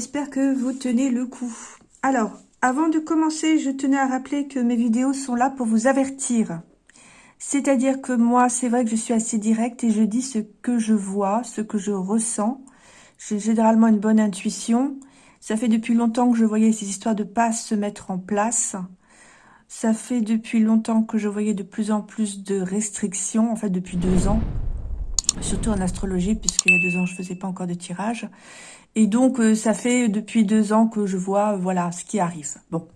J'espère que vous tenez le coup. Alors, avant de commencer, je tenais à rappeler que mes vidéos sont là pour vous avertir. C'est-à-dire que moi, c'est vrai que je suis assez directe et je dis ce que je vois, ce que je ressens. J'ai généralement une bonne intuition. Ça fait depuis longtemps que je voyais ces histoires de passe se mettre en place. Ça fait depuis longtemps que je voyais de plus en plus de restrictions, en fait depuis deux ans surtout en astrologie, puisqu'il y a deux ans, je faisais pas encore de tirage. Et donc, euh, ça fait depuis deux ans que je vois, euh, voilà, ce qui arrive. Bon,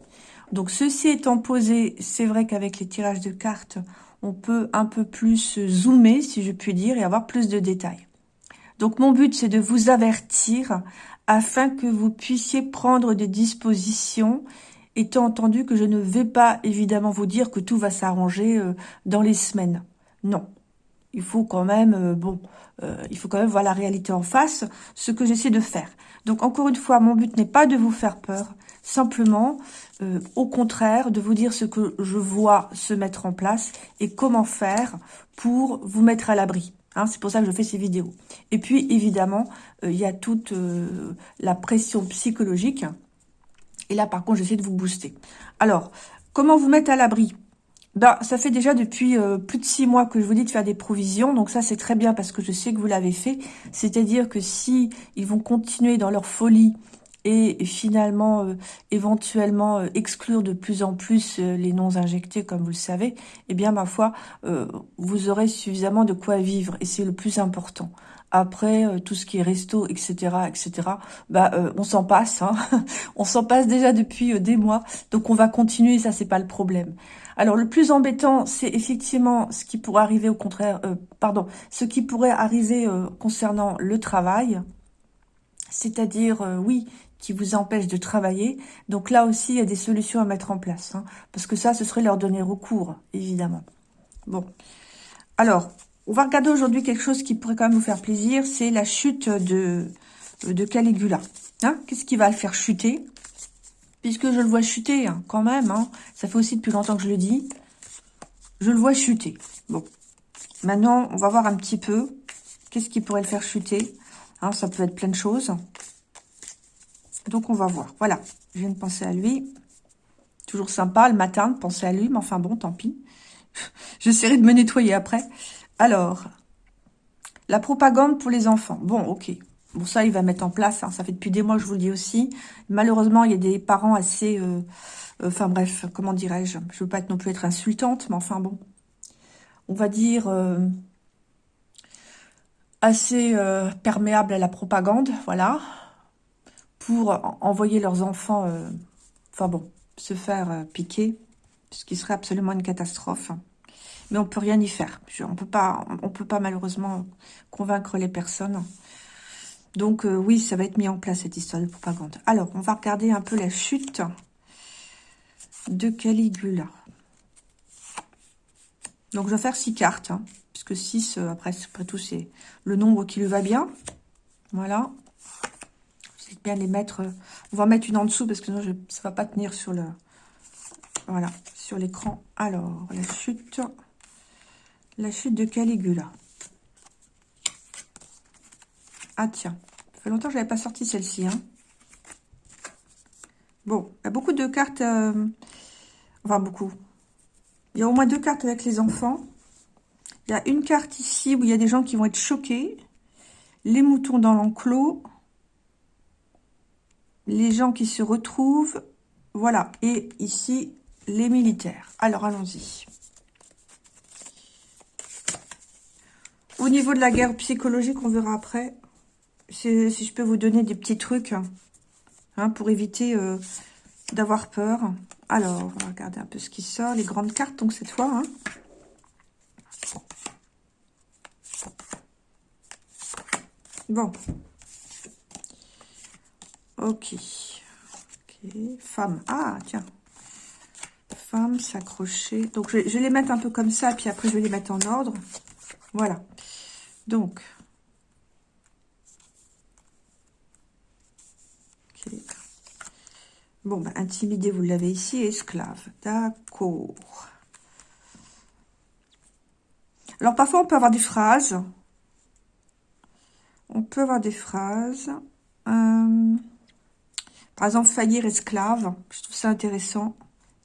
donc ceci étant posé, c'est vrai qu'avec les tirages de cartes, on peut un peu plus zoomer, si je puis dire, et avoir plus de détails. Donc, mon but, c'est de vous avertir afin que vous puissiez prendre des dispositions, étant entendu que je ne vais pas, évidemment, vous dire que tout va s'arranger euh, dans les semaines. Non, il faut quand même, euh, bon, euh, il faut quand même voir la réalité en face, ce que j'essaie de faire. Donc, encore une fois, mon but n'est pas de vous faire peur, simplement, euh, au contraire, de vous dire ce que je vois se mettre en place et comment faire pour vous mettre à l'abri. Hein, c'est pour ça que je fais ces vidéos. Et puis, évidemment, il y a toute la pression psychologique. Et là, par contre, j'essaie de vous booster. Alors, comment vous mettre à l'abri? Ben, ça fait déjà depuis euh, plus de six mois que je vous dis de faire des provisions. Donc ça, c'est très bien parce que je sais que vous l'avez fait. C'est-à-dire que si ils vont continuer dans leur folie et finalement, euh, éventuellement, euh, exclure de plus en plus les non injectés, comme vous le savez, eh bien, ma foi, vous aurez suffisamment de quoi vivre. Et c'est le plus important. Après, tout ce qui est resto, etc., etc., bah, on s'en passe. Hein on s'en passe déjà depuis des mois. Donc, on va continuer, ça, c'est pas le problème. Alors, le plus embêtant, c'est effectivement ce qui pourrait arriver au contraire, euh, pardon, ce qui pourrait arriver euh, concernant le travail, c'est-à-dire, euh, oui, qui vous empêche de travailler. Donc là aussi, il y a des solutions à mettre en place, hein, parce que ça, ce serait leur donner recours, évidemment. Bon, alors, on va regarder aujourd'hui quelque chose qui pourrait quand même vous faire plaisir, c'est la chute de, de Caligula. Hein Qu'est-ce qui va le faire chuter? Puisque je le vois chuter hein, quand même. Hein. Ça fait aussi depuis longtemps que je le dis. Je le vois chuter. Bon. Maintenant, on va voir un petit peu qu'est-ce qui pourrait le faire chuter. Hein, ça peut être plein de choses. Donc, on va voir. Voilà, je viens de penser à lui. Toujours sympa le matin de penser à lui, mais enfin bon, tant pis. J'essaierai de me nettoyer après. Alors, la propagande pour les enfants. Bon, ok. Bon, ça, il va mettre en place. Hein. Ça fait depuis des mois, je vous le dis aussi. Malheureusement, il y a des parents assez... Euh, euh, enfin bref, comment dirais-je? Je veux pas non plus être insultante, mais enfin bon. On va dire... Euh, assez perméable à la propagande, voilà. Pour envoyer leurs enfants... enfin bon, se faire piquer. Ce qui serait absolument une catastrophe. Mais on peut rien y faire. on peut pas, on peut pas malheureusement convaincre les personnes. Donc euh, oui, ça va être mis en place cette histoire de propagande. Alors, on va regarder un peu la chute de Caligula. Donc je vais faire 6 cartes, hein, puisque 6, euh, après, après tout, c'est le nombre qui lui va bien. Voilà. C'est bien les mettre. Euh, on va mettre une en dessous, parce que sinon, ça ne va pas tenir sur le... Voilà, sur l'écran. Alors, la chute... La chute de Caligula. Ah tiens, ça fait longtemps que je n'avais pas sorti celle-ci. Hein. Bon, il y a beaucoup de cartes, euh, enfin beaucoup. Il y a au moins deux cartes avec les enfants. Il y a une carte ici où il y a des gens qui vont être choqués. Les moutons dans l'enclos. Les gens qui se retrouvent. Voilà. Et ici, les militaires. Alors, allons-y. Au niveau de la guerre psychologique, on verra après si, je peux vous donner des petits trucs hein, pour éviter euh, d'avoir peur. Alors, on va regarder un peu ce qui sort. Les grandes cartes, donc, cette fois. Hein. Bon. Ok. Ok. Femme. Ah, tiens. Femme, s'accrocher. Donc, je, je vais les mettre un peu comme ça, puis après, je vais les mettre en ordre. Voilà. Donc, Bon, bah, intimidé, vous l'avez ici, esclave. D'accord. Alors, parfois, on peut avoir des phrases. On peut avoir des phrases. Euh, par exemple, faillir esclave. Je trouve ça intéressant.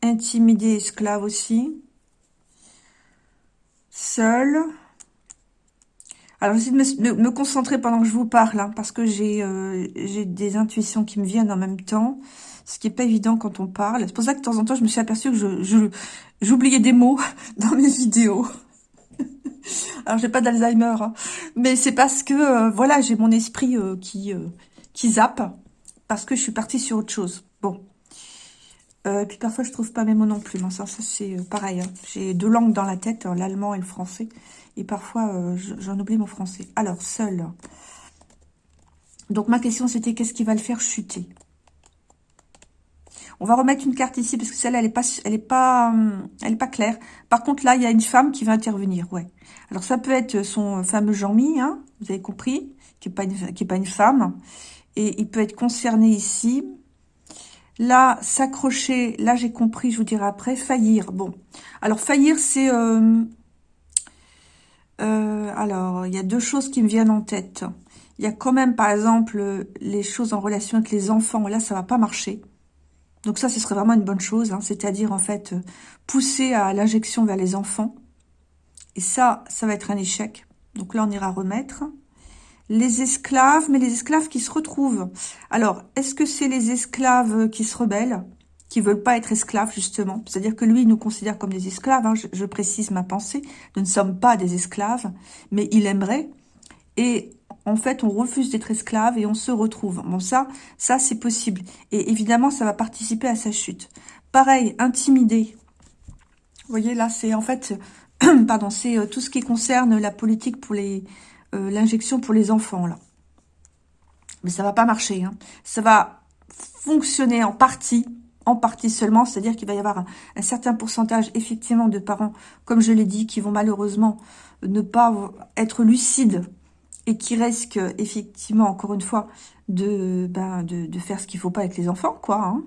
Intimider esclave aussi. Seul. Alors, j'essaie de me, concentrer pendant que je vous parle, hein, parce que euh, j'ai des intuitions qui me viennent en même temps, ce qui n'est pas évident quand on parle. C'est pour ça que de temps en temps, je me suis aperçue que j'oubliais des mots dans mes vidéos. Alors, j'ai pas d'Alzheimer, hein, mais c'est parce que, euh, voilà, j'ai mon esprit euh, qui, zappe, parce que je suis partie sur autre chose. Bon. et puis parfois, je trouve pas mes mots non plus. ça, ça c'est pareil. Hein. J'ai deux langues dans la tête, l'allemand et le français. Et parfois, euh, j'en oublie mon français. Alors, seul. Donc, ma question, c'était qu'est-ce qui va le faire chuter? On va remettre une carte ici, parce que celle-là, elle n'est pas, elle est pas, hum, elle est pas claire. Par contre, là, il y a une femme qui va intervenir, ouais. Alors, ça peut être son fameux Jean-Mi, hein, vous avez compris, qui n'est pas, une, pas une femme. Et il peut être concerné ici. Là, s'accrocher, là, j'ai compris, je vous dirai après. Faillir, bon. Alors, faillir, c'est... Euh, euh, alors, il y a deux choses qui me viennent en tête. Il y a quand même, par exemple, les choses en relation avec les enfants. Là, ça va pas marcher. Donc ça, ce serait vraiment une bonne chose. Hein. C'est-à-dire, en fait, pousser à l'injection vers les enfants. Et ça, ça va être un échec. Donc là, on ira remettre. Les esclaves, mais les esclaves qui se retrouvent. Alors, est-ce que c'est les esclaves qui se rebellent? Qui veulent pas être esclaves, justement. C'est-à-dire que lui, il nous considère comme des esclaves. Hein. je, précise ma pensée. Nous ne sommes pas des esclaves, mais il aimerait. Et en fait, on refuse d'être esclave et on se retrouve. Bon, ça, ça c'est possible. Et évidemment, ça va participer à sa chute. Pareil, intimider. Vous voyez, là, c'est en fait... pardon, c'est euh, tout ce qui concerne la politique pour les... Euh, l'injection pour les enfants, là. Mais ça va pas marcher. Hein. Ça va fonctionner en partie en partie seulement, c'est-à-dire qu'il va y avoir un, certain pourcentage effectivement de parents, comme je l'ai dit, qui vont malheureusement ne pas être lucides et qui risquent effectivement, encore une fois, de, ben, de, faire ce qu'il ne faut pas avec les enfants, quoi. Hein.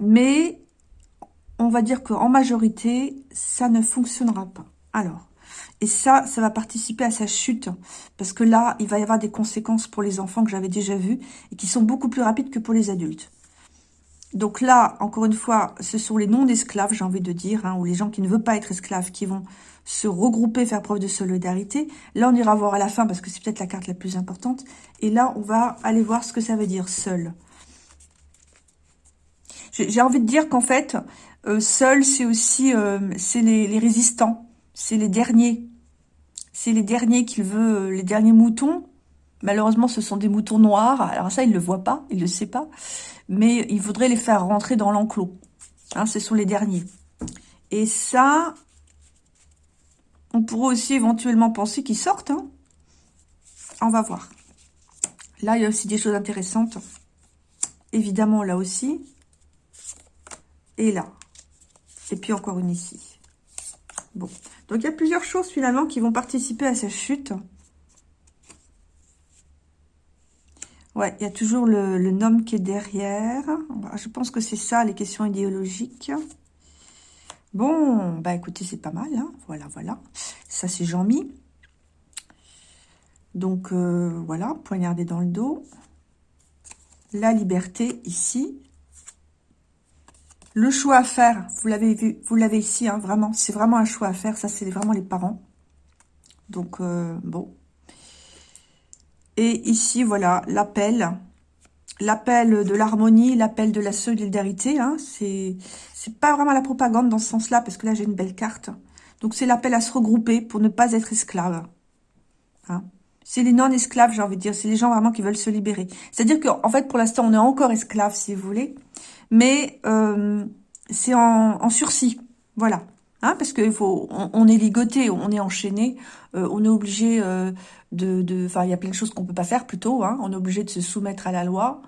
Mais on va dire qu'en majorité, ça ne fonctionnera pas. Alors, et ça, ça va participer à sa chute, parce que là, il va y avoir des conséquences pour les enfants que j'avais déjà vues, et qui sont beaucoup plus rapides que pour les adultes. Donc là, encore une fois, ce sont les non-esclaves, j'ai envie de dire, hein, ou les gens qui ne veulent pas être esclaves, qui vont se regrouper, faire preuve de solidarité. Là, on ira voir à la fin, parce que c'est peut-être la carte la plus importante. Et là, on va aller voir ce que ça veut dire, seul. J'ai envie de dire qu'en fait, euh, seul, c'est aussi euh, c'est les, résistants, c'est les derniers. C'est les derniers qu'il veut, euh, les derniers moutons. Malheureusement, ce sont des moutons noirs. Alors ça, il ne le voit pas, il ne le sait pas mais il faudrait les faire rentrer dans l'enclos. Hein, ce sont les derniers. Et ça, on pourrait aussi éventuellement penser qu'ils sortent. Hein. On va voir. Là, il y a aussi des choses intéressantes. Évidemment, là aussi. Et là. Et puis encore une ici. Bon. Donc, il y a plusieurs choses, finalement, qui vont participer à sa chute. Ouais, il y a toujours le, nom qui est derrière. Je pense que c'est ça, les questions idéologiques. Bon, bah écoutez, c'est pas mal. Hein. Voilà, voilà. Ça, c'est Jean-Mi. Donc, euh, voilà, poignardé dans le dos. La liberté, ici. Le choix à faire, vous l'avez vu, vous l'avez ici, hein, vraiment. C'est vraiment un choix à faire. Ça, c'est vraiment les parents. Donc, euh, bon, et ici, voilà, l'appel. L'appel de l'harmonie, l'appel de la solidarité. Hein, c'est pas vraiment la propagande dans ce sens-là, parce que là, j'ai une belle carte. Donc, c'est l'appel à se regrouper pour ne pas être esclave. Hein. C'est les non-esclaves, j'ai envie de dire. C'est les gens vraiment qui veulent se libérer. C'est-à-dire qu'en fait, pour l'instant, on est encore esclave, si vous voulez. Mais euh, c'est en, en sursis. Voilà. Hein, parce qu'il faut, on, est ligoté, on est enchaîné, euh, on est obligé euh, de, enfin, il y a plein de choses qu'on peut pas faire plutôt. Hein, on est obligé de se soumettre à la loi,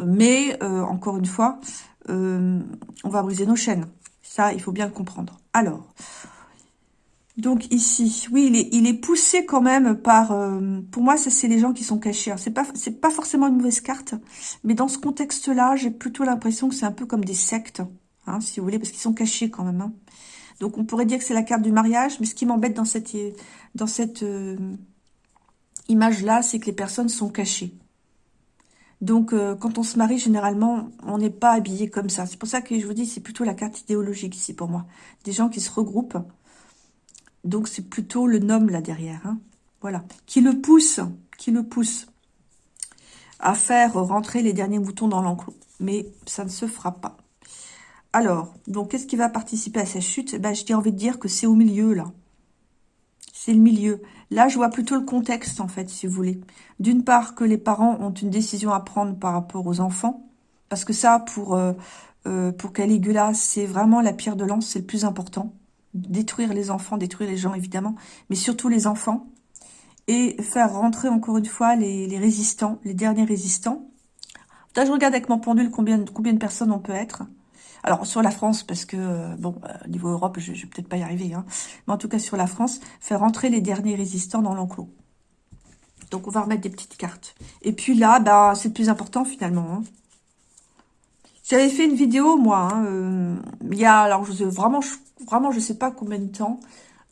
mais euh, encore une fois, on va briser nos chaînes. Ça, il faut bien le comprendre. Alors, donc ici, oui, il est, poussé quand même par, pour moi, ça c'est les gens qui sont cachés. C'est pas, c'est pas forcément une mauvaise carte, mais dans ce contexte-là, j'ai plutôt l'impression que c'est un peu comme des sectes, hein, si vous voulez, parce qu'ils sont cachés quand même. Donc, on pourrait dire que c'est la carte du mariage. Mais ce qui m'embête dans cette, euh, image-là, c'est que les personnes sont cachées. Donc, euh, quand on se marie, généralement, on n'est pas habillé comme ça. C'est pour ça que je vous dis, c'est plutôt la carte idéologique ici pour moi. Des gens qui se regroupent. Donc, c'est plutôt le nom là derrière. Hein. Voilà. Qui le pousse, qui le pousse à faire rentrer les derniers boutons dans l'enclos. Mais ça ne se fera pas. Alors, donc, qu'est-ce qui va participer à cette chute? Ben, J'ai envie de dire que c'est au milieu, là. C'est le milieu. Là, je vois plutôt le contexte, en fait, si vous voulez. D'une part, que les parents ont une décision à prendre par rapport aux enfants. Parce que ça, pour, euh, euh, pour Caligula, c'est vraiment la pierre de lance, c'est le plus important. Détruire les enfants, détruire les gens, évidemment. Mais surtout les enfants. Et faire rentrer, encore une fois, les, résistants, les derniers résistants. Là, je regarde avec mon pendule combien de personnes on peut être. Alors, sur la France, parce que, euh, bon, euh, niveau Europe, je, ne vais peut-être pas y arriver, hein, mais en tout cas sur la France, faire entrer les derniers résistants dans l'enclos. Donc, on va remettre des petites cartes. Et puis là, bah, c'est le plus important, finalement. Hein. J'avais fait une vidéo, moi, hein, euh, il y a, alors, vraiment, je, vraiment, je sais pas combien de temps.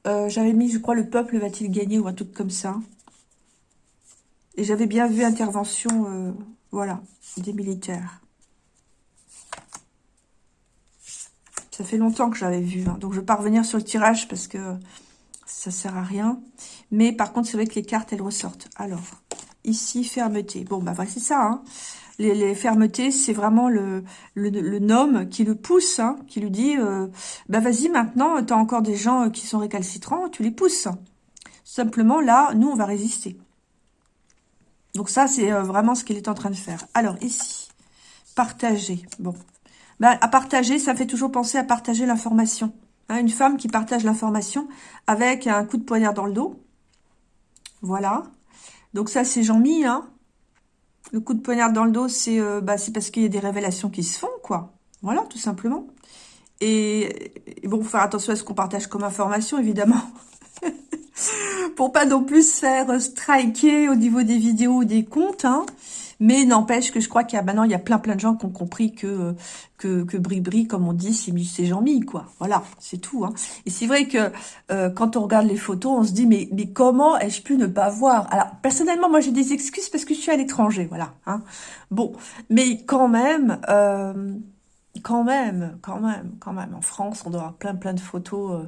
j'avais mis, je crois, le peuple va-t-il gagner ou un truc comme ça. Et j'avais bien vu intervention, voilà, des militaires. Ça fait longtemps que j'avais vu. Hein. Donc, je ne vais pas revenir sur le tirage parce que ça sert à rien. Mais par contre, c'est vrai que les cartes, elles ressortent. Alors, ici, fermeté. Bon, bah, c'est ça. Hein. Les, fermetés, c'est vraiment le, le, nom qui le pousse, hein, qui lui dit euh, bah vas-y, maintenant, tu as encore des gens euh, qui sont récalcitrants, tu les pousses. Simplement, là, nous, on va résister. Donc ça, c'est euh, vraiment ce qu'il est en train de faire. Alors, ici, partager. Bon, ben, à partager, ça fait toujours penser à partager l'information. Hein, une femme qui partage l'information avec un coup de poignard dans le dos. Voilà. Donc ça, c'est Jean-Mi. Hein. Le coup de poignard dans le dos, c'est euh, bah, parce qu'il y a des révélations qui se font, quoi. Voilà, tout simplement. Et, bon, faut faire attention à ce qu'on partage comme information, évidemment. Pour pas non plus se faire striker au niveau des vidéos ou des comptes. Hein. Mais n'empêche que je crois qu'il y a maintenant, il y a plein plein de gens qui ont compris que que, que Bri comme on dit, c'est Jean-Mi, quoi. Voilà, c'est tout. Hein. Et c'est vrai que euh, quand on regarde les photos, on se dit, mais, mais comment ai-je pu ne pas voir? Alors, personnellement, moi, j'ai des excuses parce que je suis à l'étranger, voilà. Hein. Bon, mais quand même... Euh, quand même, quand même, quand même. En France, on doit avoir plein plein de photos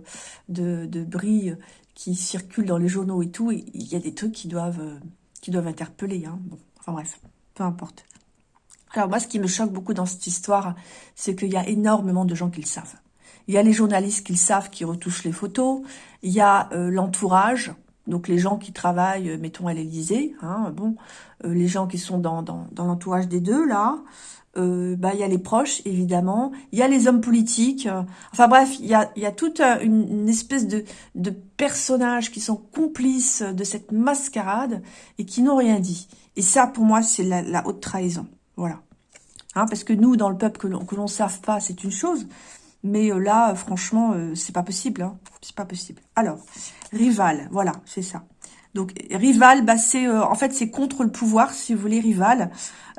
euh, de, de qui circulent dans les journaux et tout. il y a des trucs qui doivent, qui doivent interpeller. Hein. Bon, enfin bref peu importe. Alors moi, ce qui me choque beaucoup dans cette histoire, c'est qu'il y a énormément de gens qui le savent. Il y a les journalistes qui le savent, qui retouchent les photos. Il y a euh, l'entourage, donc les gens qui travaillent, euh, mettons, à l'Élysée. Hein, bon, euh, les gens qui sont dans, dans, l'entourage des deux, là. bah, il y a les proches, évidemment. Il y a les hommes politiques. enfin bref, il y a, y a toute une, espèce de, de personnages qui sont complices de cette mascarade et qui n'ont rien dit. Et ça, pour moi, c'est la, haute trahison. Voilà. Hein, parce que nous, dans le peuple, que l'on ne savent pas, c'est une chose. Mais euh, là, franchement, euh, c'est pas possible. Hein. C'est pas possible. Alors, rival, voilà, c'est ça. Donc, rival, bah, c'est euh, en fait, c'est contre le pouvoir, si vous voulez, rival.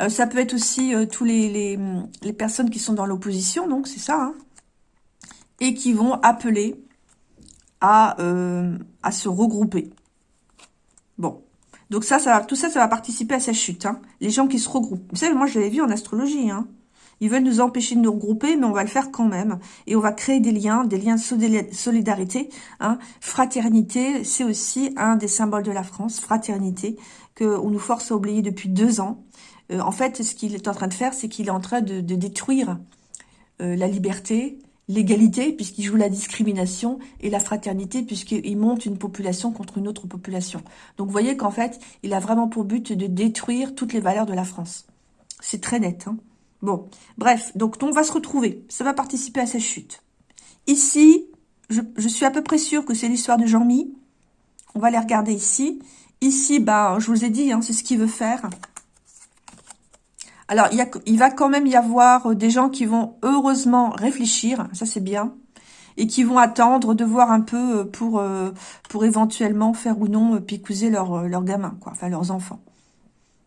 ça peut être aussi tous les, les, personnes qui sont dans l'opposition, donc c'est ça. Hein, et qui vont appeler à, à se regrouper. Bon, donc ça, ça tout ça, ça va participer à sa chute. Hein. Les gens qui se regroupent. Vous savez, moi, je l'avais vu en astrologie. Hein. Ils veulent nous empêcher de nous regrouper, mais on va le faire quand même. Et on va créer des liens, des liens de solidarité. Hein. Fraternité, c'est aussi un des symboles de la France. Fraternité, qu'on nous force à oublier depuis deux ans. Euh, en fait, ce qu'il est en train de faire, c'est qu'il est en train de, détruire euh, la liberté, l'égalité, puisqu'il joue la discrimination, et la fraternité, puisqu'il monte une population contre une autre population. Donc vous voyez qu'en fait, il a vraiment pour but de détruire toutes les valeurs de la France. C'est très net. Hein bon, bref, donc on va se retrouver. Ça va participer à sa chute. Ici, je, suis à peu près sûre que c'est l'histoire de Jean-Mi. On va les regarder ici. Ici, bah, je vous ai dit, hein, c'est ce qu'il veut faire. Alors, il, va quand même y avoir euh, des gens qui vont heureusement réfléchir, ça c'est bien, et qui vont attendre de voir un peu euh, pour, euh, pour éventuellement faire ou non picouser leurs leur gamins, quoi, enfin leurs enfants.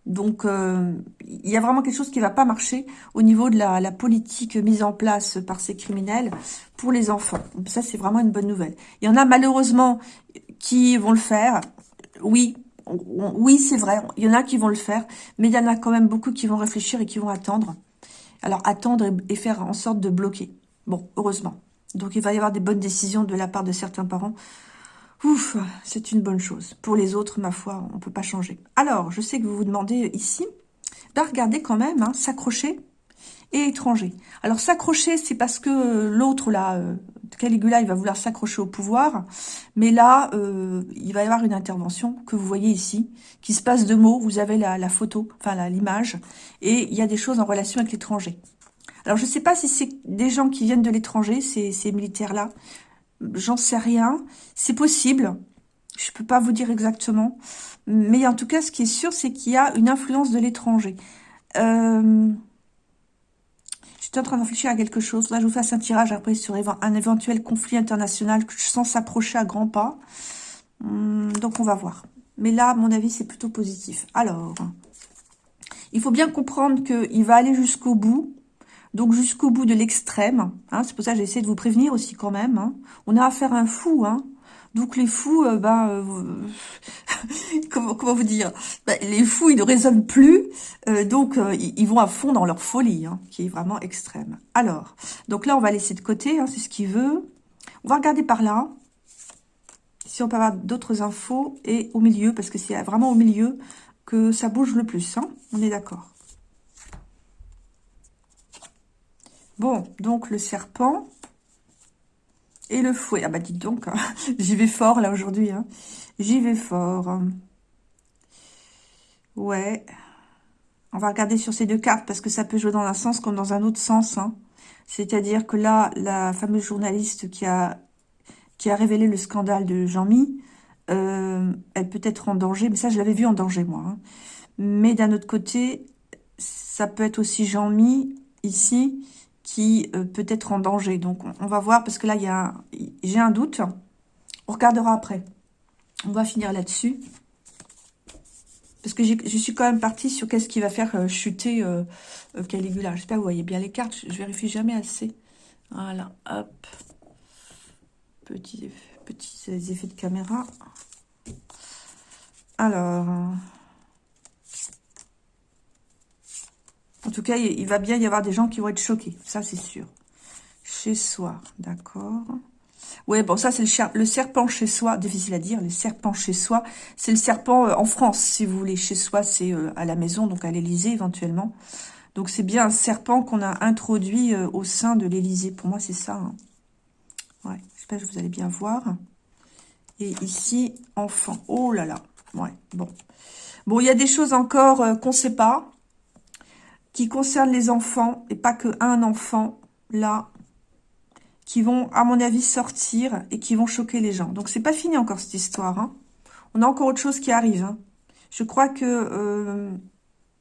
Donc, il y a vraiment quelque chose qui va pas marcher au niveau de la, la, politique mise en place par ces criminels pour les enfants. Ça, c'est vraiment une bonne nouvelle. Il y en a malheureusement qui vont le faire. Oui, oui, c'est vrai, il y en a qui vont le faire, mais il y en a quand même beaucoup qui vont réfléchir et qui vont attendre. Alors, attendre et faire en sorte de bloquer. Bon, heureusement. Donc, il va y avoir des bonnes décisions de la part de certains parents. Ouf, c'est une bonne chose. Pour les autres, ma foi, on ne peut pas changer. Alors, je sais que vous vous demandez ici, bah, regardez quand même, hein, s'accrocher et étranger. Alors, s'accrocher, c'est parce que l'autre, là, euh, Caligula, il va vouloir s'accrocher au pouvoir. Mais là, euh, il va y avoir une intervention que vous voyez ici, qui se passe de mots. Vous avez la, photo, enfin l'image, et il y a des choses en relation avec l'étranger. Alors, je ne sais pas si c'est des gens qui viennent de l'étranger, ces, ces militaires-là. J'en sais rien. C'est possible. Je ne peux pas vous dire exactement. Mais en tout cas, ce qui est sûr, c'est qu'il y a une influence de l'étranger. Euh, J'étais en train de réfléchir à quelque chose. Là, je vous fasse un tirage après sur un éventuel conflit international que je sens s'approcher à grands pas. Hmm, donc, on va voir. Mais là, à mon avis, c'est plutôt positif. Alors, il faut bien comprendre qu'il va aller jusqu'au bout. Donc, jusqu'au bout de l'extrême. Hein. c'est pour ça que j'ai essayé de vous prévenir aussi quand même. Hein. On a affaire à un fou. Hein. Donc les fous, euh, bah, euh, comment, vous dire? Bah, Les fous, ils ne raisonnent plus, euh, donc ils, vont à fond dans leur folie, hein, qui est vraiment extrême. Alors, donc là, on va laisser de côté, hein, c'est ce qu'il veut. On va regarder par là, si on peut avoir d'autres infos, et au milieu, parce que c'est vraiment au milieu que ça bouge le plus, on est d'accord. Bon, donc le serpent, et le fouet. Ah bah dites donc, hein. j'y vais fort là aujourd'hui. Hein. J'y vais fort. Ouais. On va regarder sur ces deux cartes parce que ça peut jouer dans un sens comme dans un autre sens. Hein. C'est-à-dire que là, la fameuse journaliste qui a, révélé le scandale de Jean-Mi, euh, elle peut être en danger. Mais ça, je l'avais vu en danger, moi. Mais d'un autre côté, ça peut être aussi Jean-Mi, ici, qui euh, peut être en danger. Donc, on, va voir, parce que là, j'ai un doute. On regardera après. On va finir là-dessus. Parce que je suis quand même partie sur qu'est-ce qui va faire euh, chuter euh, Caligula. J'espère que vous voyez bien les cartes. Je, vérifie jamais assez. Voilà, hop. Petits, petits effets de caméra. Alors... En tout cas, il va bien y avoir des gens qui vont être choqués. Ça, c'est sûr. Chez soi, d'accord. Ouais, bon, ça, c'est le, serpent chez soi. Difficile à dire, le serpent chez soi. C'est le serpent euh, en France, si vous voulez. Chez soi, c'est euh, à la maison, donc à l'Élysée, éventuellement. Donc, c'est bien un serpent qu'on a introduit euh, au sein de l'Élysée. Pour moi, c'est ça. Hein. Ouais, j'espère que vous allez bien voir. Et ici, enfant. Oh là là. Ouais, bon. Bon, il y a des choses encore qu'on ne sait pas qui concerne les enfants, et pas que un enfant, là, qui vont, à mon avis, sortir et qui vont choquer les gens. Donc, c'est pas fini encore, cette histoire. Hein. On a encore autre chose qui arrive. Hein. Je crois que, euh,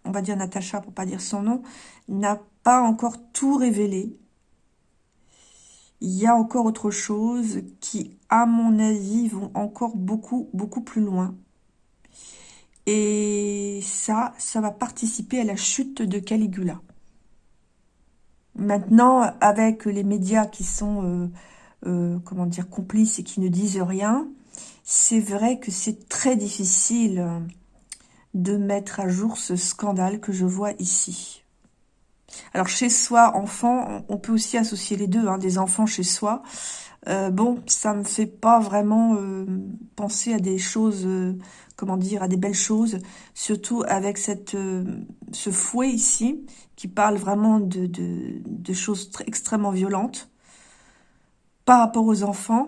on va dire Natacha, pour pas dire son nom, n'a pas encore tout révélé. Il y a encore autre chose qui, à mon avis, vont encore beaucoup, beaucoup plus loin. Et ça, ça va participer à la chute de Caligula. Maintenant, avec les médias qui sont, euh, euh, comment dire, complices et qui ne disent rien, c'est vrai que c'est très difficile de mettre à jour ce scandale que je vois ici. Alors, chez soi, enfant, on peut aussi associer les deux, hein, des enfants chez soi. Euh, bon, ça me fait pas vraiment penser à des choses comment dire, à des belles choses, surtout avec cette, euh, ce fouet ici, qui parle vraiment de, de, choses extrêmement violentes par rapport aux enfants.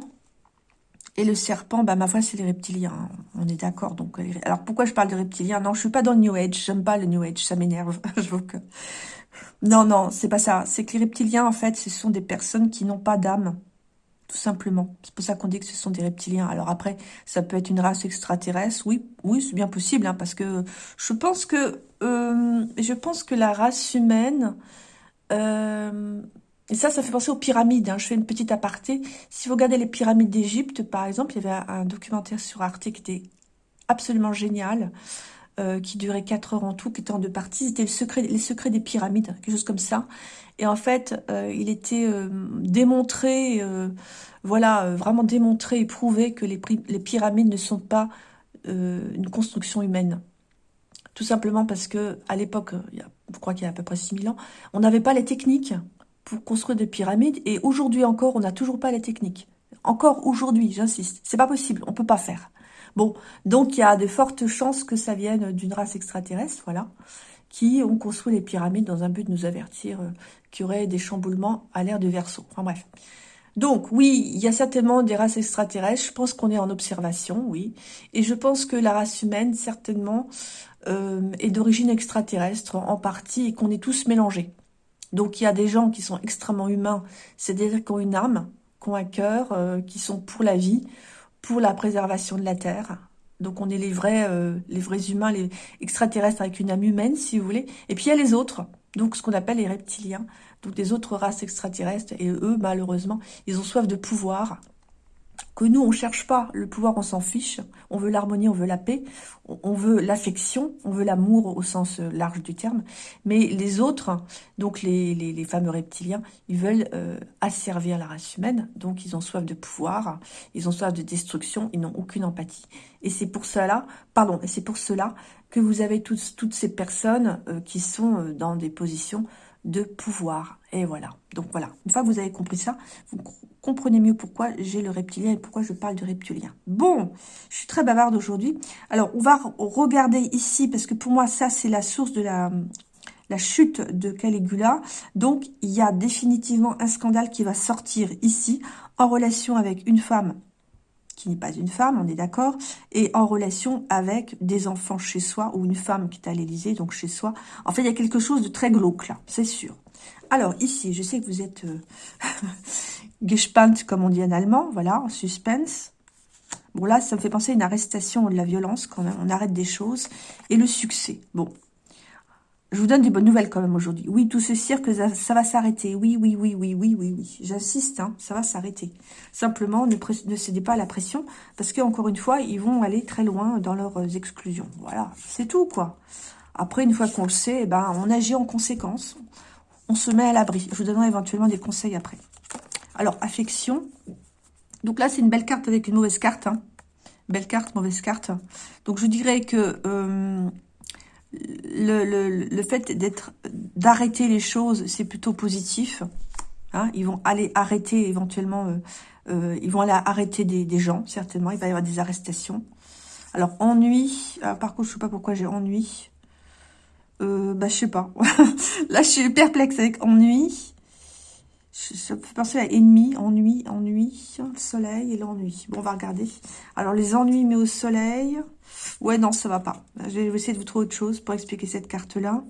Et le serpent, bah, ma foi, c'est les reptiliens. Hein. On est d'accord. Donc, alors, pourquoi je parle de reptiliens? Non, je suis pas dans le New Age. J'aime pas le New Age. Ça m'énerve. je que... Non, non, c'est pas ça. C'est que les reptiliens, en fait, ce sont des personnes qui n'ont pas d'âme tout simplement. C'est pour ça qu'on dit que ce sont des reptiliens. Alors après, ça peut être une race extraterrestre. Oui, oui, c'est bien possible, hein, parce que je pense que euh, je pense que la race humaine, euh, et ça, ça fait penser aux pyramides. Hein. Je fais une petite aparté. Si vous regardez les pyramides d'Égypte, par exemple, il y avait un documentaire sur Arte qui était absolument génial. Euh, qui durait 4 heures en tout, qui était en deux parties. C'était le secret, les secrets des pyramides, quelque chose comme ça. Et en fait, euh, il était euh, démontré, voilà, vraiment démontré et prouvé que les, les, pyramides ne sont pas une construction humaine. Tout simplement parce que à l'époque, je crois qu'il y a à peu près 6000 ans, on n'avait pas les techniques pour construire des pyramides. Et aujourd'hui encore, on n'a toujours pas les techniques. Encore aujourd'hui, j'insiste. C'est pas possible, on peut pas faire. Bon, donc il y a de fortes chances que ça vienne d'une race extraterrestre, voilà, qui ont construit les pyramides dans un but de nous avertir euh, qu'il y aurait des chamboulements à l'ère de Verseau. Enfin bref. Donc oui, il y a certainement des races extraterrestres. Je pense qu'on est en observation, oui. Et je pense que la race humaine, certainement, euh, est d'origine extraterrestre en partie et qu'on est tous mélangés. Donc il y a des gens qui sont extrêmement humains, c'est-à-dire qui ont une âme, qui ont un cœur, euh, qui sont pour la vie, pour la préservation de la Terre. Donc on est les vrais, euh, les vrais humains, les extraterrestres avec une âme humaine, si vous voulez. Et puis il y a les autres, donc ce qu'on appelle les reptiliens, donc des autres races extraterrestres. Et eux, malheureusement, ils ont soif de pouvoir, que nous, on cherche pas le pouvoir, on s'en fiche. On veut l'harmonie, on veut la paix, on veut l'affection, on veut l'amour au sens euh, large du terme. Mais les autres, donc les, fameux reptiliens, ils veulent euh, asservir la race humaine. Donc, ils ont soif de pouvoir, ils ont soif de destruction, ils n'ont aucune empathie. Et c'est pour cela, pardon, et c'est pour cela que vous avez toutes, ces personnes euh, qui sont dans des positions de pouvoir. Et voilà. Donc voilà. Une fois que vous avez compris ça, vous comprenez mieux pourquoi j'ai le reptilien et pourquoi je parle de reptilien. Bon, je suis très bavarde aujourd'hui. Alors, on va regarder ici, parce que pour moi, ça, c'est la source de la, la chute de Caligula. Donc, il y a définitivement un scandale qui va sortir ici, en relation avec une femme qui n'est pas une femme, on est d'accord, et en relation avec des enfants chez soi, ou une femme qui est à l'Élysée, donc chez soi. En fait, il y a quelque chose de très glauque là, c'est sûr. Alors, ici, je sais que vous êtes euh, gespannt, comme on dit en allemand, voilà, en suspense. Bon, là, ça me fait penser à une arrestation de la violence, quand on arrête des choses, et le succès. Bon, je vous donne des bonnes nouvelles quand même aujourd'hui. Oui, tout ce cirque, ça, va s'arrêter. Oui, oui, oui, oui, oui, oui, oui. J'insiste, hein, ça va s'arrêter. Simplement, ne, cédez pas à la pression, parce qu'encore une fois, ils vont aller très loin dans leurs euh, exclusions. Voilà, c'est tout, quoi. Après, une fois qu'on le sait, eh ben, on agit en conséquence. On se met à l'abri. Je vous donnerai éventuellement des conseils après. Alors, affection. Donc là, c'est une belle carte avec une mauvaise carte. Hein. Belle carte, mauvaise carte. Donc, je dirais que... Euh, le, le, fait d'être d'arrêter les choses, c'est plutôt positif. Hein. ils vont aller arrêter éventuellement, euh, euh, ils vont aller arrêter des, des, gens, certainement. Il va y avoir des arrestations. Alors, ennui. Par contre, je sais pas pourquoi j'ai ennui. Euh, bah, je sais pas. Là, je suis perplexe avec ennui. Ça me fait penser à ennemi, ennui, ennui, le soleil et l'ennui. Bon, on va regarder. Alors, les ennuis mais au soleil. Ouais, non, ça va pas. Je vais essayer de vous trouver autre chose pour expliquer cette carte-là.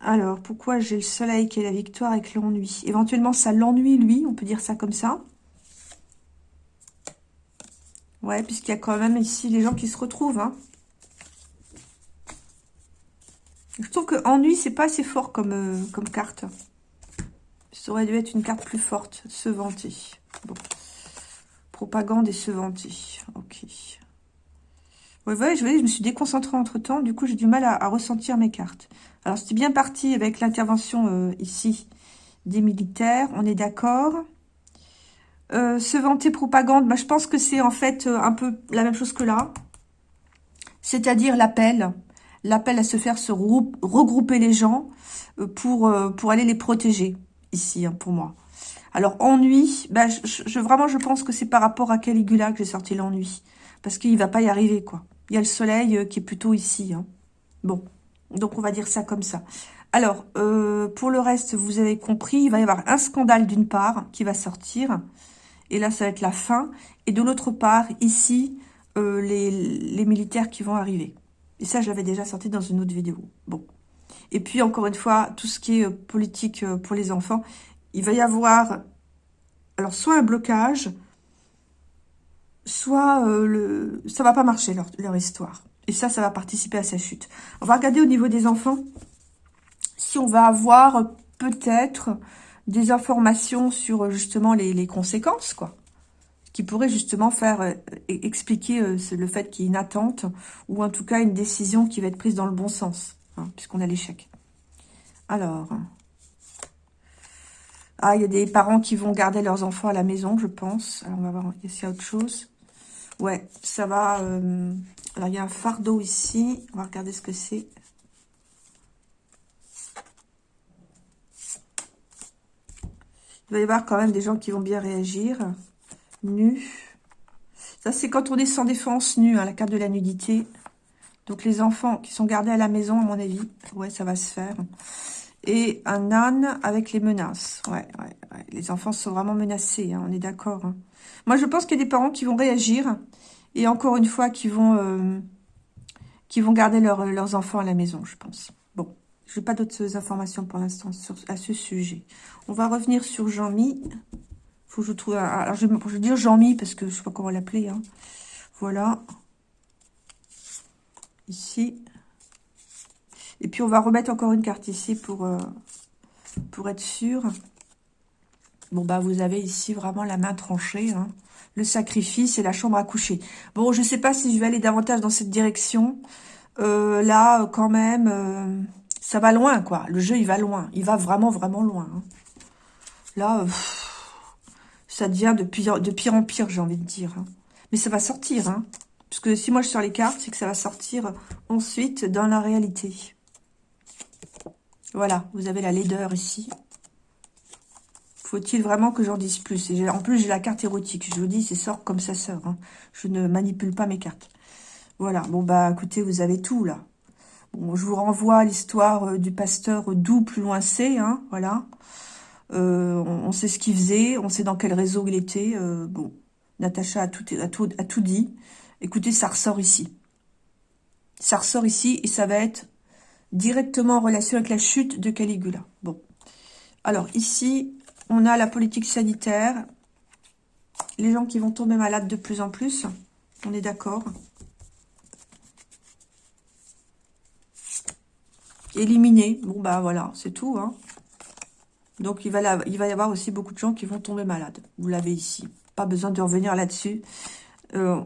Alors, pourquoi j'ai le soleil qui est la victoire avec l'ennui? Éventuellement, ça l'ennuie, lui, on peut dire ça comme ça. Ouais, puisqu'il y a quand même ici les gens qui se retrouvent. Hein. Je trouve que ennui, c'est pas assez fort comme, euh, comme carte. Ça aurait dû être une carte plus forte. Se vanter. Propagande et se vanter. Ok. Ouais, ouais, je, je me suis déconcentrée entre-temps. Du coup, j'ai du mal à, ressentir mes cartes. Alors, c'était bien parti avec l'intervention euh, ici des militaires. On est d'accord. Euh, se vanter propagande, bah, je pense que c'est en fait euh, un peu la même chose que là. C'est-à-dire l'appel. L'appel à se faire se regrouper les gens pour, pour aller les protéger, ici, hein, pour moi. Alors, ennui, bah, je, vraiment, je pense que c'est par rapport à Caligula que j'ai sorti l'ennui. Parce qu'il va pas y arriver, quoi. Il y a le soleil euh, qui est plutôt ici. Hein. Bon, donc on va dire ça comme ça. Alors, euh, pour le reste, vous avez compris, il va y avoir un scandale d'une part qui va sortir. Et là, ça va être la fin. Et de l'autre part, ici, euh, les, les, militaires qui vont arriver. Et ça, je l'avais déjà sorti dans une autre vidéo. Bon. Et puis, encore une fois, tout ce qui est politique pour les enfants, il va y avoir, alors, soit un blocage, soit euh, le, ça va pas marcher leur, leur, histoire. Et ça, ça va participer à sa chute. On va regarder au niveau des enfants si on va avoir peut-être des informations sur justement les, les, conséquences, quoi. Qui pourrait justement faire euh, expliquer euh, le fait qu'il y ait une attente ou en tout cas une décision qui va être prise dans le bon sens, hein, puisqu'on a l'échec. Alors, ah, il y a des parents qui vont garder leurs enfants à la maison, je pense. Alors, on va voir s'il y a autre chose? Ouais, ça va... Euh, alors, il y a un fardeau ici. On va regarder ce que c'est. Il va y avoir quand même des gens qui vont bien réagir. Nu. Ça, c'est quand on est sans défense, nu, hein, la carte de la nudité. Donc, les enfants qui sont gardés à la maison, à mon avis. Ouais, ça va se faire. Et un âne avec les menaces. Ouais, ouais, ouais. Les enfants sont vraiment menacés, hein, on est d'accord. Hein. Moi, je pense qu'il y a des parents qui vont réagir. Et encore une fois, qui vont, euh, qui vont garder leurs enfants à la maison, je pense. Bon, je n'ai pas d'autres informations pour l'instant à ce sujet. On va revenir sur Jean-Mi. Faut que je trouve... alors, je, vais dire Jean-Mi parce que je ne sais pas comment l'appeler. Hein. Voilà. Ici. Et puis, on va remettre encore une carte ici pour, euh, pour être sûr. Bon, bah, vous avez ici vraiment la main tranchée. Hein. Le sacrifice et la chambre à coucher. Bon, je ne sais pas si je vais aller davantage dans cette direction. Euh, là, quand même, euh, ça va loin, quoi. Le jeu, il va loin. Il va vraiment, vraiment loin. Hein. Là, ça devient de pire, en pire, j'ai envie de dire. Hein. Mais ça va sortir, hein. Parce que si moi je sors les cartes, c'est que ça va sortir ensuite dans la réalité. Voilà, vous avez la laideur ici. Faut-il vraiment que j'en dise plus? En plus, j'ai la carte érotique. Je vous dis, c'est sort comme ça sort. Hein. Je ne manipule pas mes cartes. Voilà. Bon, bah, écoutez, vous avez tout, là. Bon, je vous renvoie à l'histoire euh, du pasteur d'où plus loin c'est. Hein, voilà. Euh, on, sait ce qu'il faisait. On sait dans quel réseau il était. Euh, bon, Natacha a tout dit. Écoutez, ça ressort ici. Ça ressort ici et ça va être directement en relation avec la chute de Caligula. Bon. Alors, ici, on a la politique sanitaire. Les gens qui vont tomber malades de plus en plus. On est d'accord. Éliminer. Bon, bah voilà, c'est tout. Hein. Donc, il va, il va y avoir aussi beaucoup de gens qui vont tomber malades. Vous l'avez ici. Pas besoin de revenir là-dessus. Euh,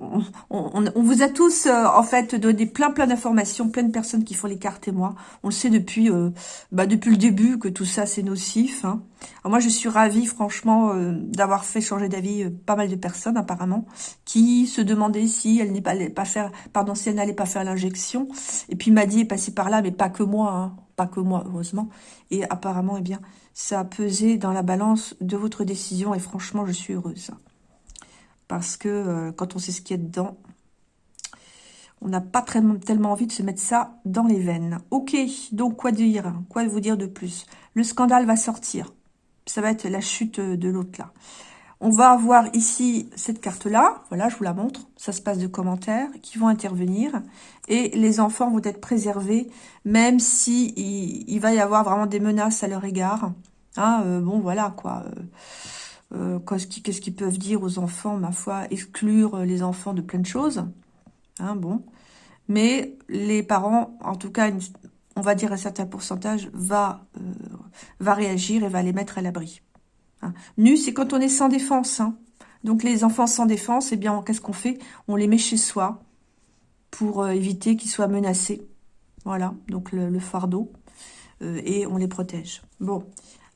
on, vous a tous, euh, en fait, donné plein plein d'informations, plein de personnes qui font les cartes et moi. On le sait depuis euh, bah, depuis le début que tout ça, c'est nocif. Hein. moi, je suis ravie, franchement, d'avoir fait changer d'avis pas mal de personnes, apparemment, qui se demandaient si elle n'allait pas faire, pardon, si elle n'allait pas faire l'injection. Et puis, m'a dit est passé par là, mais pas que moi, hein, pas que moi, heureusement. Et apparemment, eh bien, ça a pesé dans la balance de votre décision. Et franchement, je suis heureuse parce que euh, quand on sait ce qu'il y a dedans, on n'a pas très, tellement envie de se mettre ça dans les veines. Ok, donc quoi dire? Quoi vous dire de plus? Le scandale va sortir. Ça va être la chute de l'autre là. On va avoir ici cette carte-là. Voilà, je vous la montre. Ça se passe de commentaires qui vont intervenir. Et les enfants vont être préservés, même si il, va y avoir vraiment des menaces à leur égard. Hein, euh, bon, voilà, quoi. Euh, euh, qu'est-ce qu'ils peuvent dire aux enfants, ma foi, exclure les enfants de plein de choses. Hein, bon. Mais les parents, en tout cas, on va dire un certain pourcentage, va, euh, va réagir et va les mettre à l'abri. Hein. Nu, c'est quand on est sans défense. Hein. Donc les enfants sans défense, eh bien, qu'est-ce qu'on fait? On les met chez soi pour euh, éviter qu'ils soient menacés. Voilà, donc le, le fardeau. et on les protège. Bon,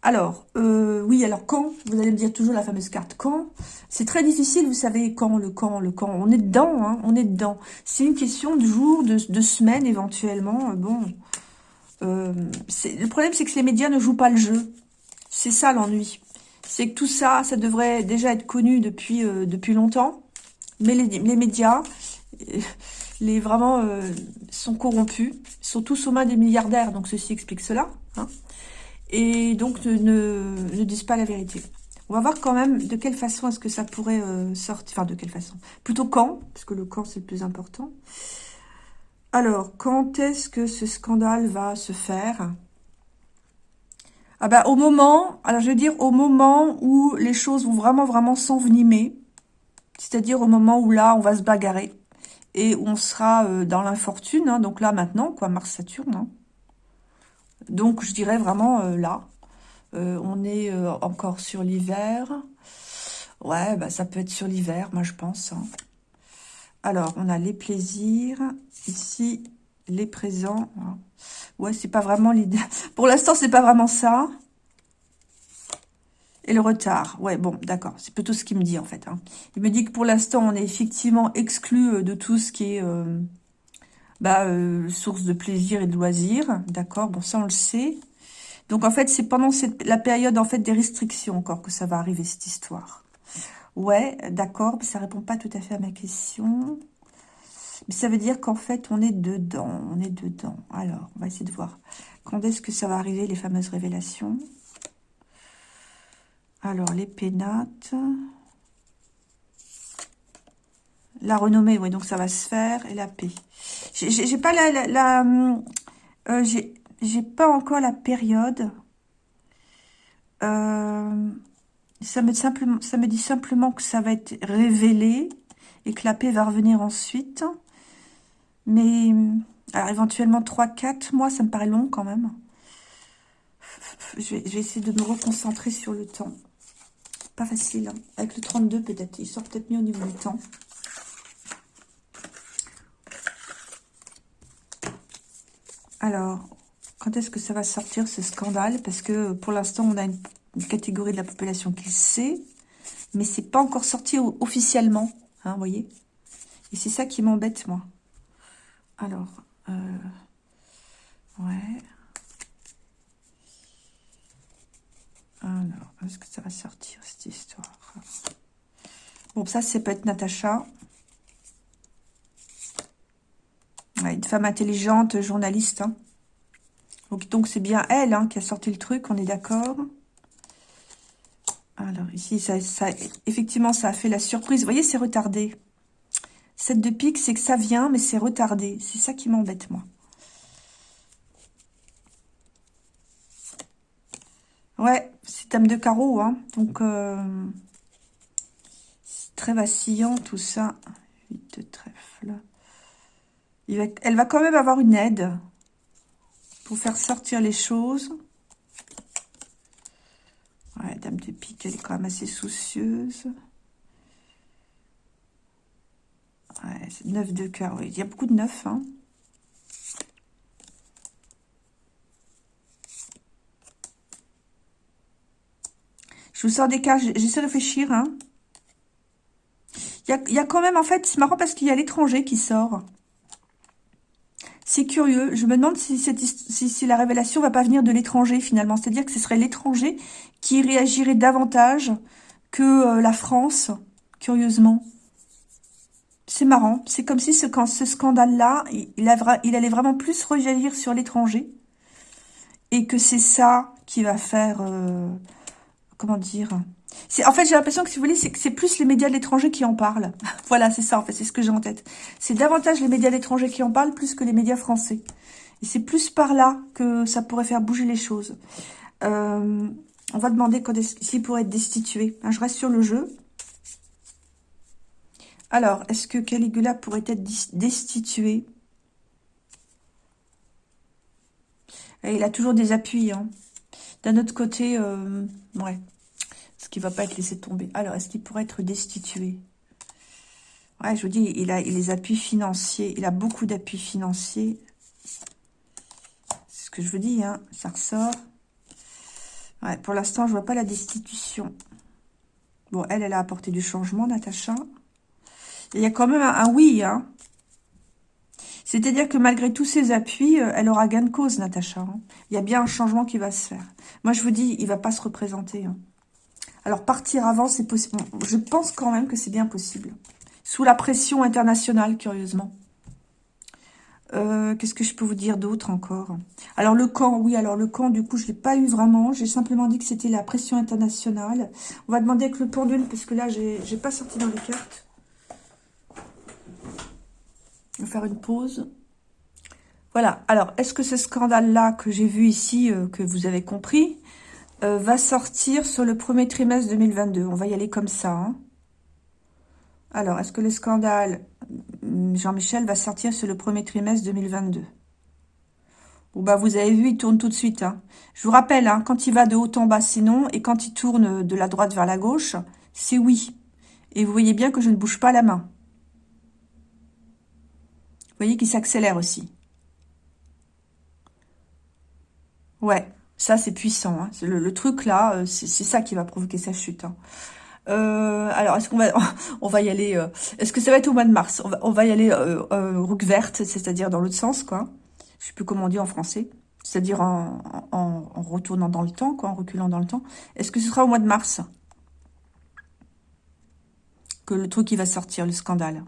alors, euh, oui, alors quand Vous allez me dire toujours la fameuse carte quand C'est très difficile, vous savez, quand, le quand, le quand. On est dedans, hein, on est dedans. C'est une question de jours, de, de semaines éventuellement. Euh, bon, euh, le problème, c'est que les médias ne jouent pas le jeu. C'est ça l'ennui. C'est que tout ça, ça devrait déjà être connu depuis, longtemps. Mais les, médias, les vraiment, sont corrompus. Sont tous aux mains des milliardaires, donc ceci explique cela. Hein et donc ne, ne, disent pas la vérité. On va voir quand même de quelle façon est-ce que ça pourrait euh, sortir. Enfin, de quelle façon. Plutôt quand, parce que le quand, c'est le plus important. Alors, quand est-ce que ce scandale va se faire? Ah bah, au moment, alors je veux dire, au moment où les choses vont vraiment, vraiment s'envenimer. C'est-à-dire au moment où là, on va se bagarrer. Et on sera euh, dans l'infortune. Hein. donc là, maintenant, quoi, Mars-Saturne. Hein. Donc, je dirais vraiment euh, là. Euh, on est euh, encore sur l'hiver. Ouais, bah, ça peut être sur l'hiver, moi, je pense. Hein. Alors, on a les plaisirs. Ici, les présents. Hein. Ouais, c'est pas vraiment l'idée. Pour l'instant, c'est pas vraiment ça. et le retard. Ouais, bon, d'accord. C'est plutôt ce qu'il me dit, en fait. Hein. Il me dit que pour l'instant, on est effectivement exclu de tout ce qui est bah, euh, source de plaisir et de loisirs. D'accord Bon, ça, on le sait. Donc, en fait, c'est pendant la période, en fait, des restrictions encore que ça va arriver, cette histoire. Ouais, d'accord, mais ça répond pas tout à fait à ma question. Mais ça veut dire qu'en fait, on est dedans. On est dedans. Alors, on va essayer de voir. Quand est-ce que ça va arriver, les fameuses révélations? Alors, les pénates. La renommée, oui, donc ça va se faire. Et la paix. J'ai pas la... euh, J'ai pas encore la période. Euh, ça, me simplement, ça me dit simplement que ça va être révélé et que la paix va revenir ensuite. Mais, alors éventuellement 3-4 mois, ça me paraît long quand même. Je vais, je vais essayer de me reconcentrer sur le temps. Pas facile. Hein. Avec le 32, peut-être. Il sort peut-être mieux au niveau du temps. Alors, quand est-ce que ça va sortir, ce scandale? Parce que pour l'instant, on a une, catégorie de la population qui le sait. Mais c'est pas encore sorti officiellement. Hein, voyez? Et c'est ça qui m'embête, moi. Alors, euh, ouais. Alors, est-ce que ça va sortir, cette histoire? Bon, ça, c'est peut-être Natacha. Une femme intelligente, journaliste. Hein. Donc, c'est bien elle hein, qui a sorti le truc, on est d'accord Alors, ici, effectivement, ça a fait la surprise. Vous voyez, c'est retardé. Cette de pique, c'est que ça vient, mais c'est retardé. C'est ça qui m'embête, moi. Ouais, c'est thème de carreau, hein. Donc, euh, c'est très vacillant tout ça. 8 de trèfle. Elle va quand même avoir une aide pour faire sortir les choses. Ouais, dame de pique, elle est quand même assez soucieuse. Ouais, c'est 9 de cœur, oui. Il y a beaucoup de 9, hein. Je vous sors des cartes, j'essaie de réfléchir. Hein. Il, y a, quand même, en fait, c'est marrant parce qu'il y a l'étranger qui sort. C'est curieux. Je me demande si, la révélation va pas venir de l'étranger, finalement. C'est-à-dire que ce serait l'étranger qui réagirait davantage que euh, la France, curieusement. C'est marrant. C'est comme si ce, scandale-là, il, allait vraiment plus réagir sur l'étranger. Et que c'est ça qui va faire... Euh, comment dire en fait, j'ai l'impression que, si vous voulez, c'est plus les médias de l'étranger qui en parlent. voilà, c'est ça, en fait, c'est ce que j'ai en tête. C'est davantage les médias de l'étranger qui en parlent plus que les médias français. Et c'est plus par là que ça pourrait faire bouger les choses. Euh, on va demander s'il pourrait être destitué. Hein, je reste sur le jeu. Alors, est-ce que Caligula pourrait être destitué? Il a toujours des appuis. Hein. D'un autre côté, euh, ouais, ce qui va pas être laissé tomber. Alors, est-ce qu'il pourrait être destitué? Ouais, je vous dis, il a, les appuis financiers. Il a beaucoup d'appuis financiers. C'est ce que je vous dis, hein. Ça ressort. Ouais, pour l'instant, je vois pas la destitution. Bon, elle, elle a apporté du changement, Natacha. il y a quand même un, oui, hein. C'est-à-dire que malgré tous ces appuis, euh, elle aura gain de cause, Natacha. Hein. Il y a bien un changement qui va se faire. Moi, je vous dis, il va pas se représenter. Hein. Alors, partir avant, c'est possible. Je pense quand même que c'est bien possible. Sous la pression internationale, curieusement. Euh, qu'est-ce que je peux vous dire d'autre encore? Alors, le camp, oui, alors le camp, du coup, je ne l'ai pas eu vraiment. J'ai simplement dit que c'était la pression internationale. On va demander avec le pendule, parce que là, n'ai pas sorti dans les cartes. On va faire une pause. Voilà. Alors, est-ce que ce scandale-là que j'ai vu ici, euh, que vous avez compris, euh, va sortir sur le premier trimestre 2022. On va y aller comme ça. Hein. Alors, est-ce que le scandale hum, Jean-Michel va sortir sur le premier trimestre 2022 Bon, bah, vous avez vu, il tourne tout de suite. Hein. Je vous rappelle, hein, quand il va de haut en bas, c'est non. Et quand il tourne de la droite vers la gauche, c'est oui. Et vous voyez bien que je ne bouge pas la main. Vous voyez qu'il s'accélère aussi. Ouais. Ça, c'est puissant. Hein. Le, truc, là, c'est ça qui va provoquer sa chute. Hein. alors, est-ce qu'on va, on va y aller Est-ce que ça va être au mois de mars? On va, y aller euh, verte, c'est-à-dire dans l'autre sens, quoi. Je sais plus comment on dit en français. C'est-à-dire en, en, retournant dans le temps, quoi, en reculant dans le temps. Est-ce que ce sera au mois de mars? Que le truc qui va sortir, le scandale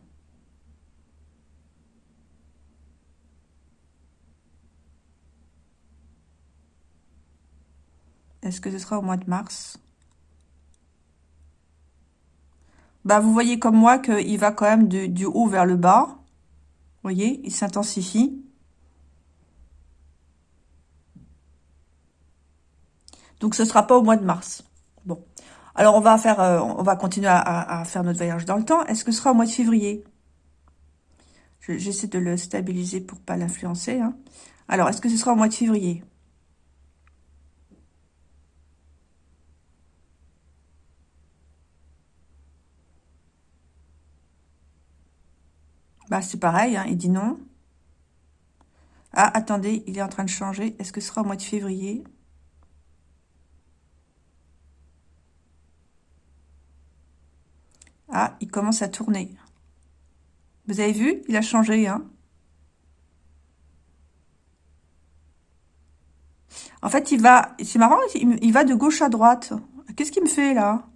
Est-ce que ce sera au mois de mars? Bah, vous voyez comme moi qu'il va quand même du haut vers le bas. Vous voyez, il s'intensifie. Donc, ce ne sera pas au mois de mars. Bon. Alors, on va euh, continuer à, faire notre voyage dans le temps. Est-ce que ce sera au mois de février? J'essaie de le stabiliser pour pas l'influencer. Hein. Alors, est-ce que ce sera au mois de février? Bah, c'est pareil, hein, il dit non. Ah, attendez, il est en train de changer. Est-ce que ce sera au mois de février? Ah, il commence à tourner. Vous avez vu? Il a changé, hein En fait, il va... C'est marrant, il va de gauche à droite. Qu'est-ce qu'il me fait, là?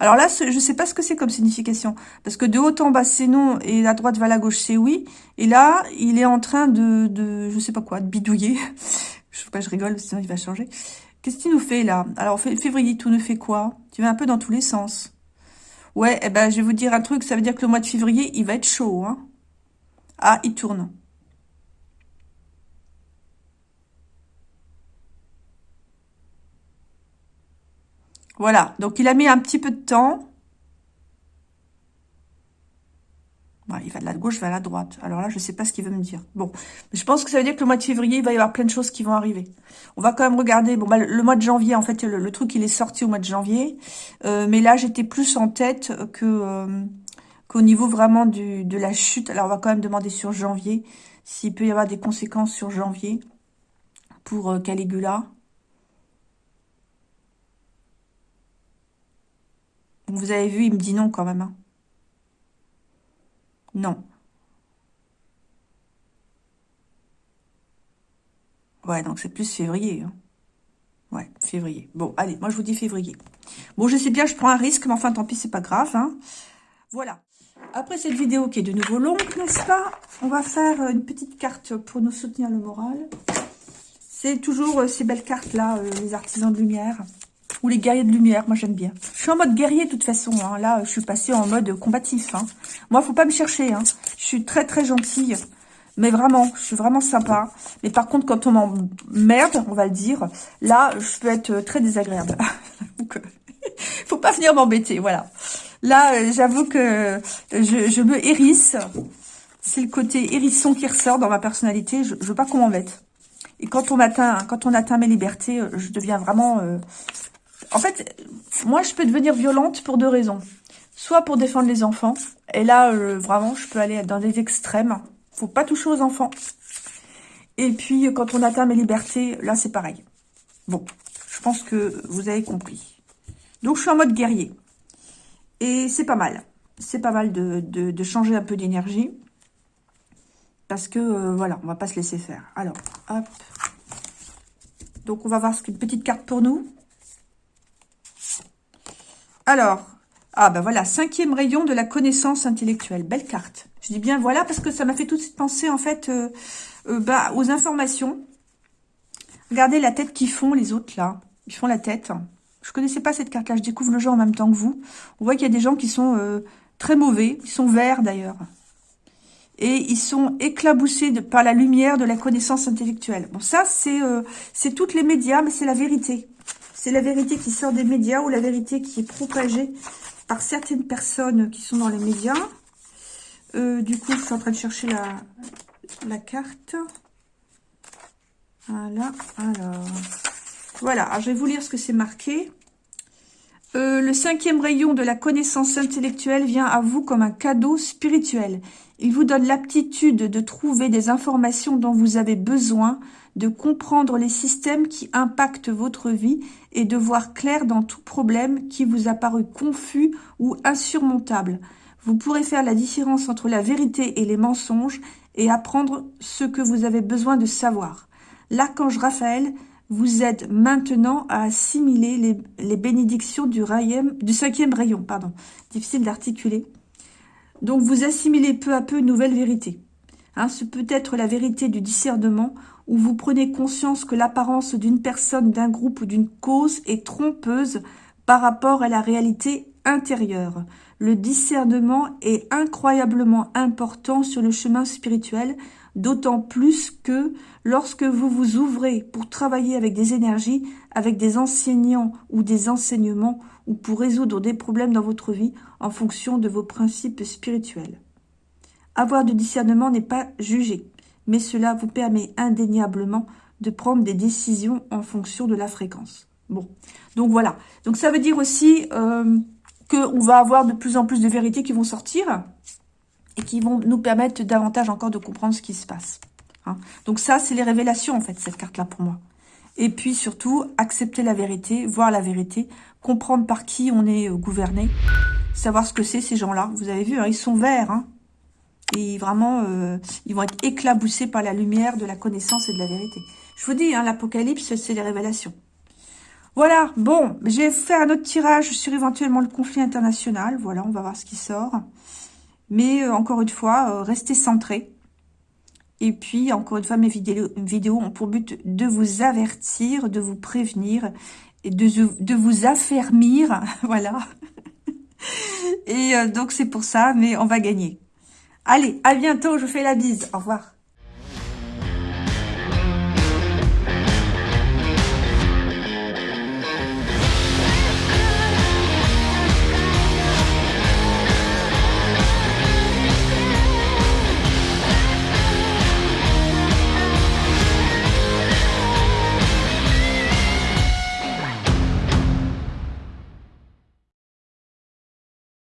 Alors là, je ne sais pas ce que c'est comme signification. Parce que de haut en bas, c'est non, et la droite vers la gauche, c'est oui. Et là, il est en train de, de je sais pas quoi, de bidouiller. je sais pas, je rigole, sinon il va changer. Qu'est-ce qu'il nous fait là? Alors, février, tout ne fait quoi? Tu vas un peu dans tous les sens. Ouais, eh ben, je vais vous dire un truc, ça veut dire que le mois de février, il va être chaud. Hein ah, il tourne. Voilà, donc il a mis un petit peu de temps. il va de la gauche vers la droite. Alors là, je ne sais pas ce qu'il veut me dire. Bon, je pense que ça veut dire que le mois de février, il va y avoir plein de choses qui vont arriver. On va quand même regarder. Bon, bah, le, mois de janvier, en fait, le, truc, il est sorti au mois de janvier. Euh, mais là, j'étais plus en tête que euh, qu'au niveau vraiment de la chute. Alors, on va quand même demander sur janvier s'il peut y avoir des conséquences sur janvier pour euh, Caligula. Vous avez vu, il me dit non quand même. Hein. Non. Ouais, donc c'est plus février. Hein. Ouais, février. Bon, allez, moi je vous dis février. Bon, je sais bien, je prends un risque, mais enfin, tant pis, c'est pas grave. Hein. Voilà. Après cette vidéo qui est de nouveau longue, n'est-ce pas On va faire une petite carte pour nous soutenir le moral. C'est toujours euh, ces belles cartes-là, euh, les artisans de lumière. Ou les guerriers de lumière, moi j'aime bien. Je suis en mode guerrier de toute façon. Hein. Là, je suis passée en mode combatif. Hein. Moi, faut pas me chercher. Hein. Je suis très très gentille. Mais vraiment, je suis vraiment sympa. Mais par contre, quand on m'emmerde, on va le dire, là, je peux être très désagréable. Donc, euh, faut pas venir m'embêter, voilà. Là, euh, j'avoue que je, me hérisse. C'est le côté hérisson qui ressort dans ma personnalité. Je, je veux pas qu'on m'embête. Et quand on atteint, mes libertés, euh, je deviens vraiment en fait, moi, je peux devenir violente pour deux raisons. Soit pour défendre les enfants. Et là, euh, vraiment, je peux aller dans des extrêmes. Faut pas toucher aux enfants. Et puis, quand on atteint mes libertés, là, c'est pareil. Bon, je pense que vous avez compris. Donc, je suis en mode guerrier. Et c'est pas mal. C'est pas mal de, changer un peu d'énergie. Parce que, euh, voilà, on va pas se laisser faire. Alors, hop. Donc, on va voir ce qu'une petite carte pour nous. Alors, ah ben voilà, cinquième rayon de la connaissance intellectuelle. Belle carte. Je dis bien voilà parce que ça m'a fait tout de suite penser en fait euh, euh, bah, aux informations. Regardez la tête qu'ils font les autres là. Ils font la tête. Je connaissais pas cette carte-là. Je découvre le jeu en même temps que vous. On voit qu'il y a des gens qui sont euh, très mauvais. Ils sont verts d'ailleurs. Et ils sont éclaboussés par la lumière de la connaissance intellectuelle. Bon, ça, c'est toutes les médias, mais c'est la vérité. C'est la vérité qui sort des médias ou la vérité qui est propagée par certaines personnes qui sont dans les médias. Euh, du coup, je suis en train de chercher la, carte. Voilà, alors... Voilà, je vais vous lire ce que c'est marqué. Euh, le cinquième rayon de la connaissance intellectuelle vient à vous comme un cadeau spirituel. Il vous donne l'aptitude de trouver des informations dont vous avez besoin, de comprendre les systèmes qui impactent votre vie et de voir clair dans tout problème qui vous a paru confus ou insurmontable. Vous pourrez faire la différence entre la vérité et les mensonges et apprendre ce que vous avez besoin de savoir. L'archange Raphaël vous aide maintenant à assimiler les, bénédictions du, cinquième rayon. Pardon. Difficile d'articuler. Donc vous assimilez peu à peu une nouvelle vérité. Hein, ce peut être la vérité du discernement où vous prenez conscience que l'apparence d'une personne, d'un groupe ou d'une cause est trompeuse par rapport à la réalité intérieure. Le discernement est incroyablement important sur le chemin spirituel, d'autant plus que lorsque vous vous ouvrez pour travailler avec des énergies, avec des enseignants ou des enseignements, ou pour résoudre des problèmes dans votre vie en fonction de vos principes spirituels. Avoir du discernement n'est pas jugé, mais cela vous permet indéniablement de prendre des décisions en fonction de la fréquence. Bon, donc voilà. Donc ça veut dire aussi euh, qu'on va avoir de plus en plus de vérités qui vont sortir et qui vont nous permettre davantage encore de comprendre ce qui se passe. Hein. Donc ça, c'est les révélations, en fait, cette carte-là pour moi. Et puis surtout, accepter la vérité, voir la vérité, comprendre par qui on est euh, gouverné, savoir ce que c'est ces gens-là. Vous avez vu, hein, ils sont verts. Hein. Et vraiment, euh, ils vont être éclaboussés par la lumière de la connaissance et de la vérité. Je vous dis, hein, l'Apocalypse, c'est les révélations. Voilà, bon, j'ai fait un autre tirage sur éventuellement le conflit international. Voilà, on va voir ce qui sort. Mais euh, encore une fois, restez centrés. Et puis, encore une fois, mes vidéos, vidéos ont pour but de vous avertir, de vous prévenir et de, de vous affermir. voilà. Et euh, donc, c'est pour ça, mais on va gagner. Allez, à bientôt, je vous fais la bise. Au revoir.